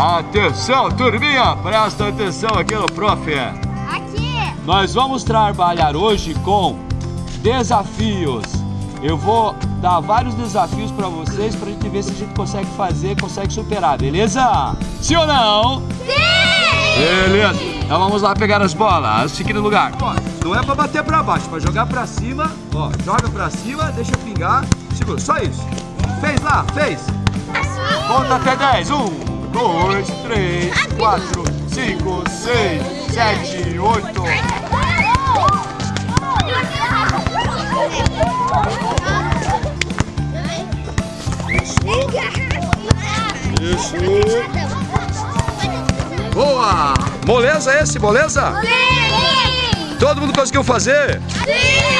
Atenção, turminha, presta atenção aqui no prof. Aqui. Nós vamos trabalhar hoje com desafios. Eu vou dar vários desafios para vocês para a gente ver se a gente consegue fazer, consegue superar, beleza? Sim ou não? Sim! Beleza. Então vamos lá pegar as bolas. Fique no lugar. Ó, não é para bater para baixo, para jogar para cima. Ó, joga para cima, deixa pingar. Segura, só isso. Fez lá, fez. Conta até 10. 1, 2, 3, 4, 5, 6, 7, 8. Isso. Boa! Moleza esse, moleza? Sim! Todo mundo conseguiu fazer? Sim!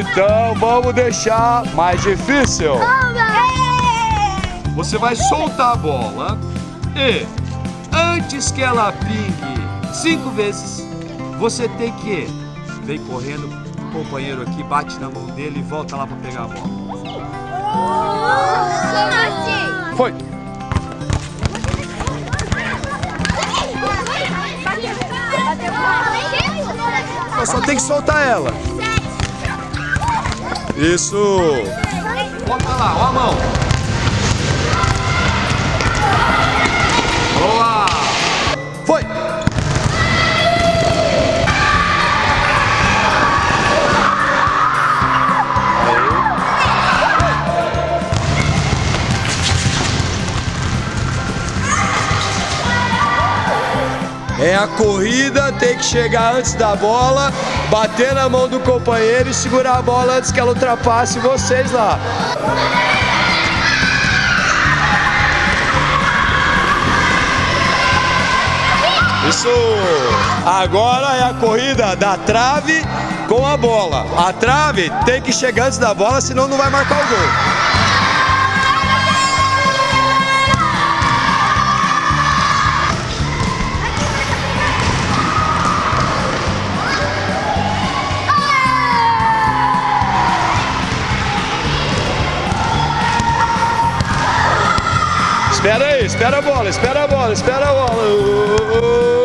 Então vamos deixar mais difícil. Você vai soltar a bola e antes que ela pingue cinco vezes, você tem que vem correndo, o companheiro aqui bate na mão dele e volta lá para pegar a bola. Foi. Mas só tem que soltar ela. Isso. Bota lá, ó a mão. É a corrida, tem que chegar antes da bola, bater na mão do companheiro e segurar a bola antes que ela ultrapasse vocês lá. Isso! Agora é a corrida da trave com a bola. A trave tem que chegar antes da bola, senão não vai marcar o gol. Espera aí, espera a bola, espera a bola, espera a bola.